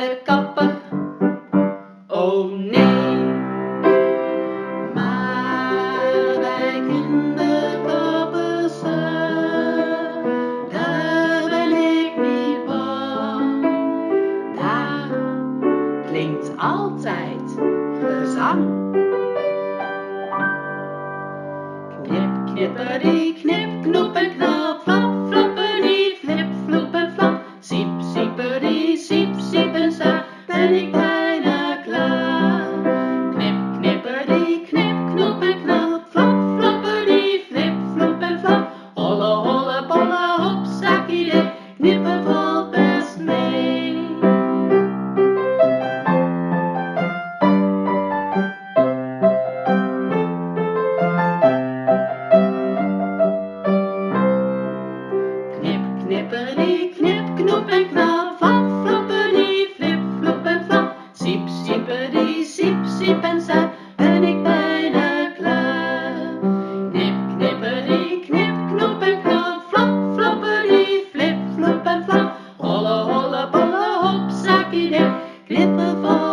de kapper. Oh nee, maar bij kinderkappers, daar ben ik niet bang. Daar klinkt altijd gezang. Knip, knipperie, knip, knoep en knal. flip of all.